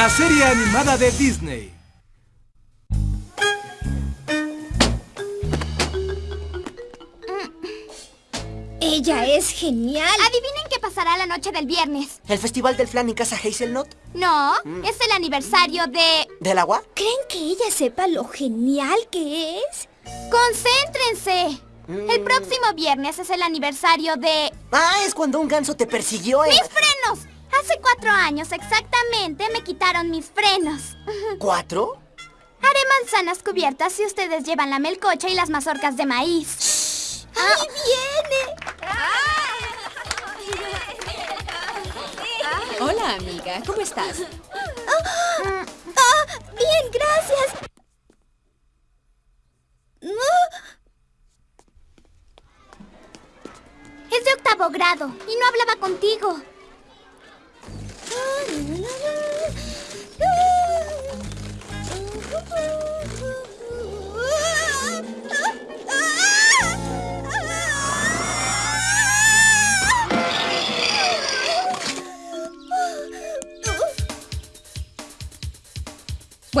La serie animada de Disney. Ella es genial. Adivinen qué pasará la noche del viernes. ¿El festival del flan en casa Hazelnut? No, es el aniversario de... ¿Del agua? ¿Creen que ella sepa lo genial que es? ¡Concéntrense! El próximo viernes es el aniversario de... Ah, es cuando un ganso te persiguió en... ¡Mis frenos! Hace cuatro años exactamente me quitaron mis frenos. ¿Cuatro? Haré manzanas cubiertas si ustedes llevan la melcocha y las mazorcas de maíz. ¡Ahí viene! Hola, amiga. ¿Cómo estás? ¡Ah! ¡Bien, gracias! Es de octavo grado y no hablaba contigo.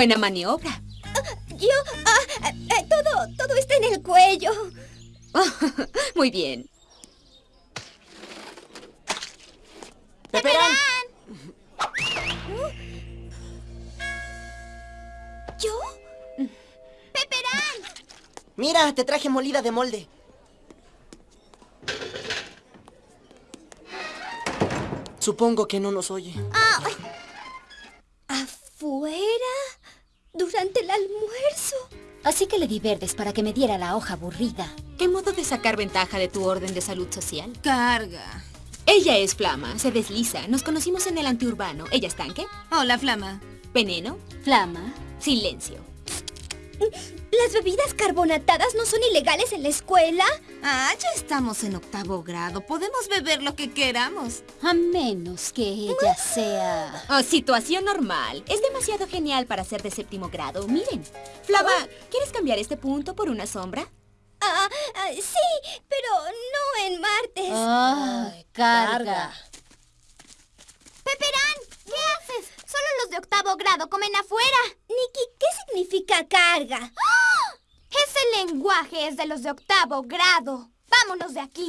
Buena maniobra. Yo... ah, eh, todo, todo está en el cuello. Muy bien. ¡Pepperán! ¿Yo? ¡Peperán! Mira, te traje molida de molde. Supongo que no nos oye. ¿Afuera? ¿Durante el almuerzo? Así que le di verdes para que me diera la hoja aburrida. ¿Qué modo de sacar ventaja de tu orden de salud social? Carga. Ella es Flama, se desliza. Nos conocimos en el antiurbano. ¿Ella es tanque? Hola, Flama. Veneno. Flama. Silencio. ¿Las bebidas carbonatadas no son ilegales en la escuela? Ah, ya estamos en octavo grado. Podemos beber lo que queramos. A menos que ella sea... Oh, situación normal. Es demasiado genial para ser de séptimo grado. Miren. Flama, ¿quieres cambiar este punto por una sombra? Ah, ah, sí, pero no en martes. Ay, carga. ¿Qué haces? Solo los de octavo grado comen afuera. Nikki, ¿qué significa carga? ¡Ah! Ese lenguaje es de los de octavo grado. Vámonos de aquí.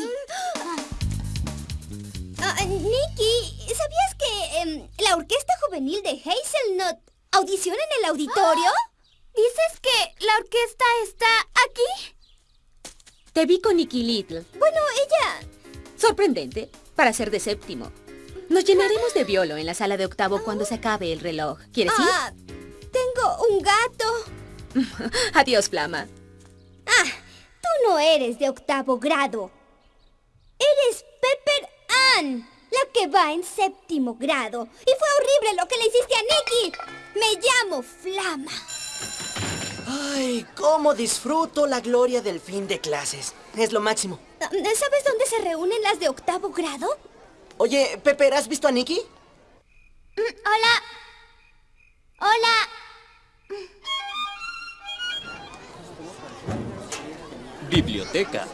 Ah, Nikki, ¿sabías que em, la orquesta juvenil de Hazelnut audiciona en el auditorio? ¿Dices que la orquesta está aquí? Te vi con Nicky Little. Bueno, ella... Sorprendente, para ser de séptimo. Nos llenaremos de violo en la sala de octavo cuando se acabe el reloj. ¿Quieres ir? Ah, tengo un gato. Adiós, Flama. Ah, tú no eres de octavo grado. Eres Pepper Ann, la que va en séptimo grado. Y fue horrible lo que le hiciste a Nikki. Me llamo Flama. Ay, cómo disfruto la gloria del fin de clases. Es lo máximo. Ah, ¿Sabes dónde se reúnen las de octavo grado? Oye, Pepper, ¿has visto a Nicky? Hola. Hola. Biblioteca.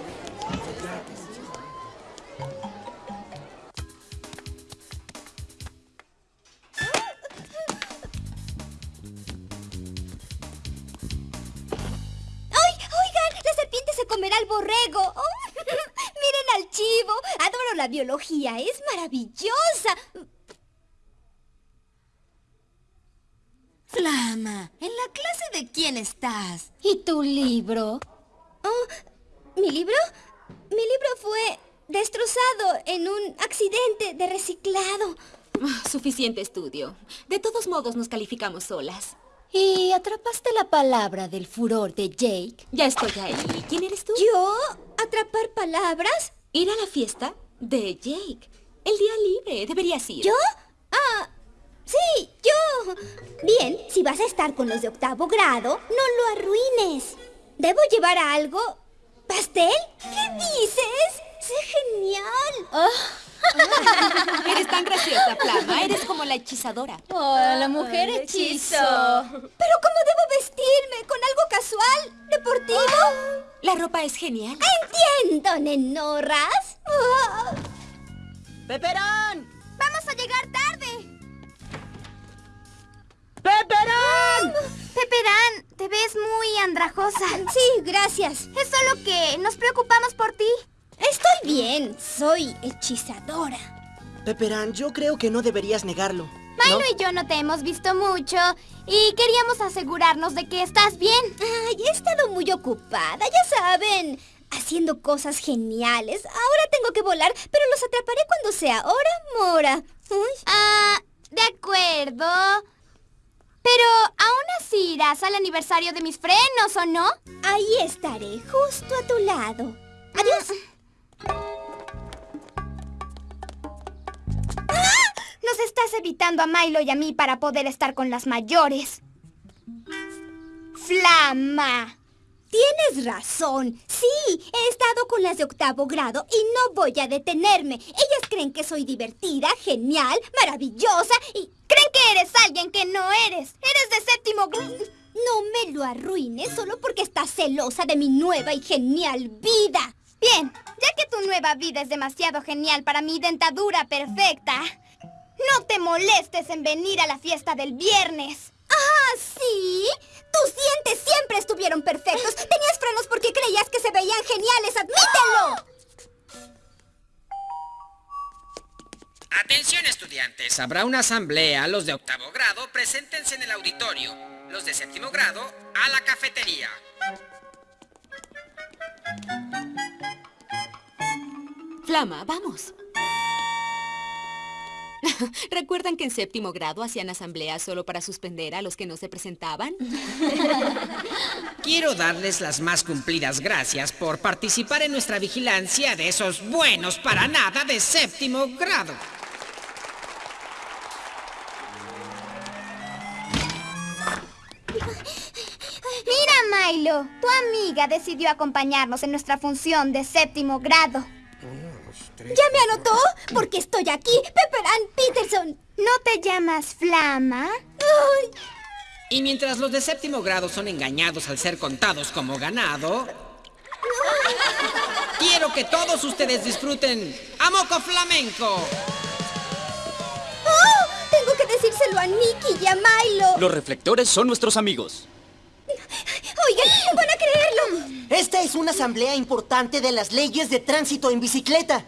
Biología. ¡Es maravillosa! Flama, ¿en la clase de quién estás? ¿Y tu libro? Oh, ¿Mi libro? Mi libro fue destrozado en un accidente de reciclado. Ah, Suficiente estudio. De todos modos nos calificamos solas. ¿Y atrapaste la palabra del furor de Jake? Ya estoy ahí. ¿Quién eres tú? ¿Yo? ¿Atrapar palabras? Ir a la fiesta de Jake. El día libre. Deberías ir. ¿Yo? Ah, sí, yo. Bien, si vas a estar con los de octavo grado, no lo arruines. ¿Debo llevar algo? ¿Pastel? ¿Qué dices? ¡Sé genial! Eres tan graciosa, Plama. Eres como la hechizadora. Oh, la ah, mujer hechizo. Pero ¿cómo debo vestirme? ¿Con algo casual? ¿Deportivo? Ah. La ropa es genial. Ah, entiendo, nenorras. Oh. ¡Peperón! ¡Vamos a llegar tarde! ¡Peperán! Peperán, te ves muy andrajosa. Sí, gracias. Es solo que nos preocupamos por ti. Estoy bien. Soy hechizadora. Peperán, yo creo que no deberías negarlo. Milo ¿no? y yo no te hemos visto mucho y queríamos asegurarnos de que estás bien. Ay, he estado muy ocupada, ya saben. Haciendo cosas geniales. Ahora tengo que volar, pero los atraparé cuando sea hora mora. Uy. Ah, de acuerdo. Pero aún así irás al aniversario de mis frenos, ¿o no? Ahí estaré, justo a tu lado. Adiós. Nos estás evitando a Milo y a mí para poder estar con las mayores. Flama. Tienes razón. Sí, he estado con las de octavo grado y no voy a detenerme. Ellas creen que soy divertida, genial, maravillosa y... Creen que eres alguien que no eres. Eres de séptimo grado. No me lo arruines solo porque estás celosa de mi nueva y genial vida. Bien, ya que tu nueva vida es demasiado genial para mi dentadura perfecta, no te molestes en venir a la fiesta del viernes. ¿Ah, sí? Tus dientes siempre estuvieron perfectos. Tenías frenos porque creías que se veían geniales. ¡Admítelo! Atención estudiantes, habrá una asamblea. Los de octavo grado, preséntense en el auditorio. Los de séptimo grado, a la cafetería. Flama, vamos. ¿Recuerdan que en séptimo grado hacían asambleas solo para suspender a los que no se presentaban? Quiero darles las más cumplidas gracias por participar en nuestra vigilancia de esos buenos para nada de séptimo grado. Mira, Milo, tu amiga decidió acompañarnos en nuestra función de séptimo grado. ¿Ya me anotó? Porque estoy aquí. Pepperan Peterson. ¿No te llamas Flama? Ay, Y mientras los de séptimo grado son engañados al ser contados como ganado, quiero que todos ustedes disfruten a Moco Flamenco. ¡Oh! Tengo que decírselo a Nicky y a Milo. Los reflectores son nuestros amigos. Oigan, no van a creerlo. Esta es una asamblea importante de las leyes de tránsito en bicicleta.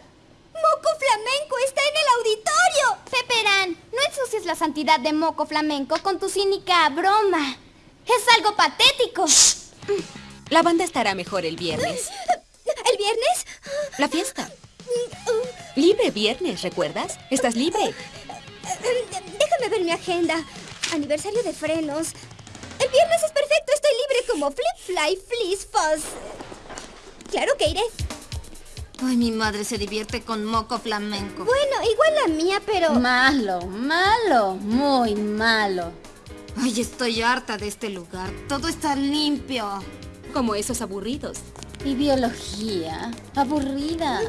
Moco Flamenco está en el auditorio. Peperán, no ensucies la santidad de Moco Flamenco con tu cínica broma. Es algo patético. La banda estará mejor el viernes. ¿El viernes? La fiesta. Libre viernes, ¿recuerdas? Estás libre. Déjame ver mi agenda. Aniversario de frenos. El viernes es perfecto. Estoy libre como Flip Fly Fleece Fuzz. Claro que iré. Ay, mi madre se divierte con moco flamenco. Bueno, igual la mía, pero... Malo, malo, muy malo. Ay, estoy harta de este lugar. Todo está limpio. Como esos aburridos. Y biología, aburrida.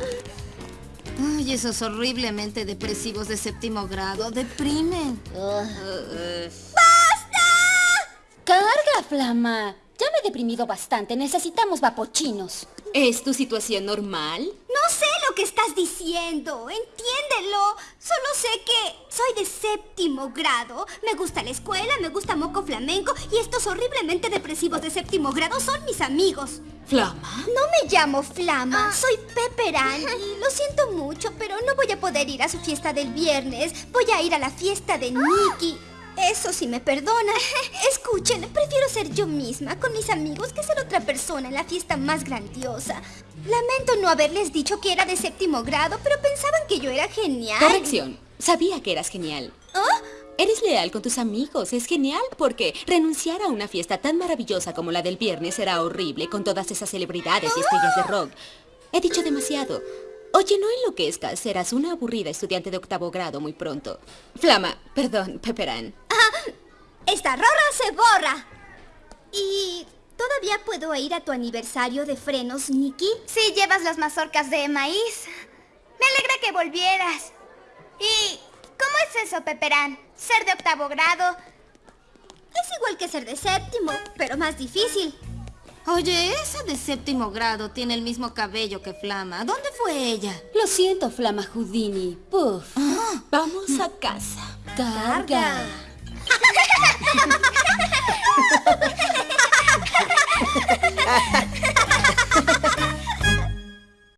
Ay, esos horriblemente depresivos de séptimo grado deprimen. ¡Carga, Flama! He deprimido bastante. Necesitamos vapochinos. ¿Es tu situación normal? No sé lo que estás diciendo. Entiéndelo. Solo sé que soy de séptimo grado. Me gusta la escuela, me gusta moco flamenco y estos horriblemente depresivos de séptimo grado son mis amigos. Flama. No me llamo Flama, soy Pepperan y lo siento mucho, pero no voy a poder ir a su fiesta del viernes. Voy a ir a la fiesta de Nicky. Eso sí me perdona. Escuchen, prefiero ser yo misma con mis amigos que ser otra persona en la fiesta más grandiosa. Lamento no haberles dicho que era de séptimo grado, pero pensaban que yo era genial. Corrección. Sabía que eras genial. ¿Ah? Eres leal con tus amigos. Es genial porque renunciar a una fiesta tan maravillosa como la del viernes será horrible con todas esas celebridades y estrellas de rock. He dicho demasiado. Oye, no enloquezcas. Serás una aburrida estudiante de octavo grado muy pronto. Flama, perdón, Pepperán. Esta rorra se borra. ¿Y todavía puedo ir a tu aniversario de frenos, Nicky? Si llevas las mazorcas de maíz. Me alegra que volvieras. ¿Y cómo es eso, Peperán? Ser de octavo grado. Es igual que ser de séptimo, pero más difícil. Oye, esa de séptimo grado tiene el mismo cabello que Flama. ¿Dónde fue ella? Lo siento, Flama Houdini. Puf. Vamos a casa. Carga. Carga. Ha ha ha!